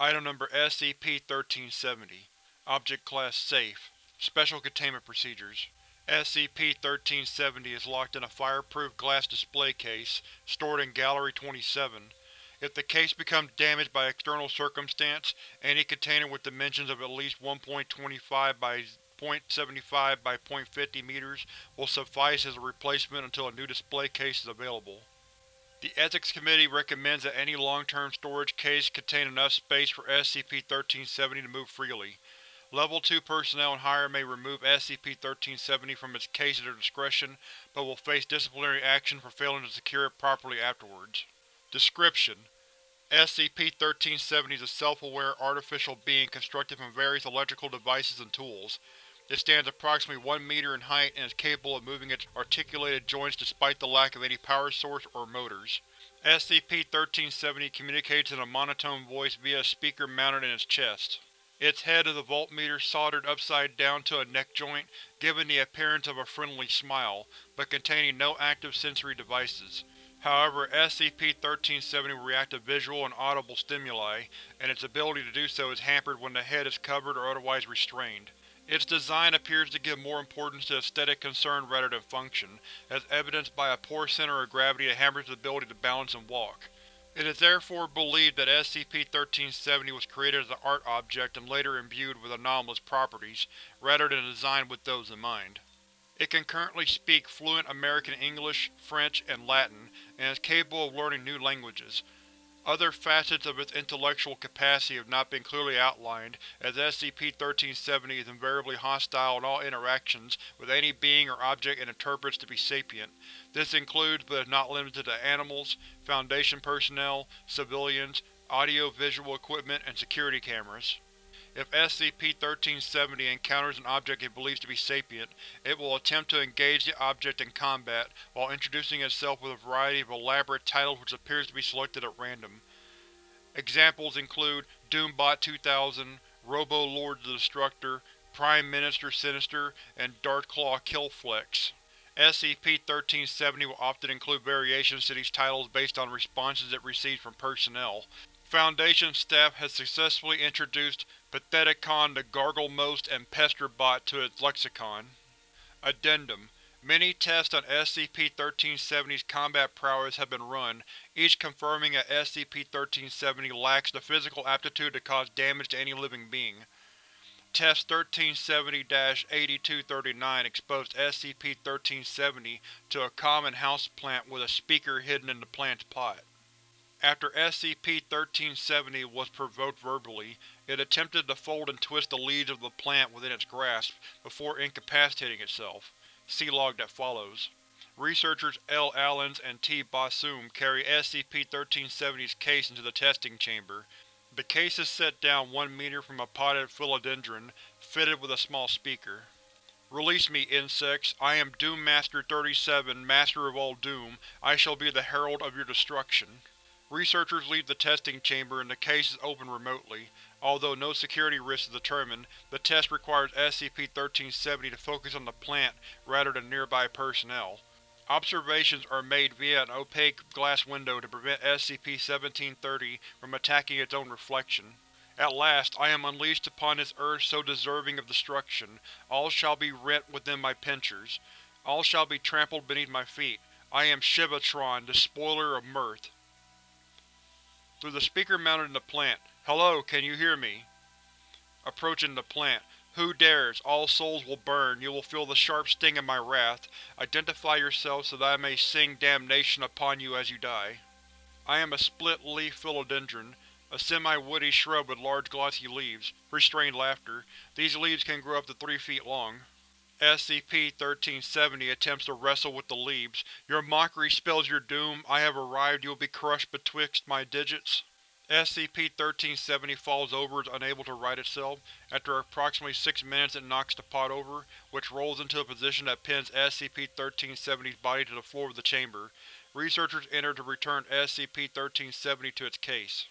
Item Number SCP-1370 Object Class Safe Special Containment Procedures SCP-1370 is locked in a fireproof glass display case, stored in Gallery 27. If the case becomes damaged by external circumstance, any container with dimensions of at least 1.25 by 0.75 by 0.50 meters will suffice as a replacement until a new display case is available. The Ethics Committee recommends that any long-term storage case contain enough space for SCP-1370 to move freely. Level 2 personnel and higher may remove SCP-1370 from its case at their discretion, but will face disciplinary action for failing to secure it properly afterwards. Description: SCP-1370 is a self-aware artificial being constructed from various electrical devices and tools. It stands approximately 1 meter in height and is capable of moving its articulated joints despite the lack of any power source or motors. SCP-1370 communicates in a monotone voice via a speaker mounted in its chest. Its head is a voltmeter soldered upside down to a neck joint, giving the appearance of a friendly smile, but containing no active sensory devices. However, SCP-1370 will react to visual and audible stimuli, and its ability to do so is hampered when the head is covered or otherwise restrained. Its design appears to give more importance to aesthetic concern rather than function, as evidenced by a poor center of gravity that hampers its ability to balance and walk. It is therefore believed that SCP-1370 was created as an art object and later imbued with anomalous properties, rather than designed with those in mind. It can currently speak fluent American English, French, and Latin, and is capable of learning new languages. Other facets of its intellectual capacity have not been clearly outlined, as SCP-1370 is invariably hostile in all interactions with any being or object it interprets to be sapient. This includes, but is not limited to, animals, Foundation personnel, civilians, audio-visual equipment, and security cameras. If SCP-1370 encounters an object it believes to be sapient, it will attempt to engage the object in combat, while introducing itself with a variety of elaborate titles which appears to be selected at random. Examples include Doombot 2000, Robo-Lord the Destructor, Prime Minister Sinister, and Darkclaw Killflex. SCP-1370 will often include variations to these titles based on responses it receives from personnel. Foundation staff has successfully introduced Patheticon the Garglemost and Pesterbot to its lexicon. Addendum Many tests on SCP-1370's combat prowess have been run, each confirming that SCP-1370 lacks the physical aptitude to cause damage to any living being. Test 1370-8239 exposed SCP-1370 to a common houseplant with a speaker hidden in the plant's pot. After SCP-1370 was provoked verbally, it attempted to fold and twist the leaves of the plant within its grasp, before incapacitating itself. See log that follows. Researchers L. Allens and T. Basum carry SCP-1370's case into the testing chamber. The case is set down one meter from a potted philodendron, fitted with a small speaker. Release me, insects. I am Doom Master 37, Master of all Doom. I shall be the herald of your destruction. Researchers leave the testing chamber and the case is opened remotely. Although no security risk is determined, the test requires SCP-1370 to focus on the plant rather than nearby personnel. Observations are made via an opaque glass window to prevent SCP-1730 from attacking its own reflection. At last, I am unleashed upon this earth so deserving of destruction. All shall be rent within my pincers. All shall be trampled beneath my feet. I am Shivatron, the spoiler of mirth. Through the speaker mounted in the plant. Hello, can you hear me? Approaching the plant. Who dares? All souls will burn. You will feel the sharp sting of my wrath. Identify yourself so that I may sing damnation upon you as you die. I am a split-leaf philodendron, a semi-woody shrub with large glossy leaves. Restrained laughter. These leaves can grow up to three feet long. SCP-1370 attempts to wrestle with the leaves. Your mockery spells your doom. I have arrived. You will be crushed betwixt my digits. SCP-1370 falls over is unable to right itself. After approximately six minutes it knocks the pot over, which rolls into a position that pins SCP-1370's body to the floor of the chamber. Researchers enter to return SCP-1370 to its case.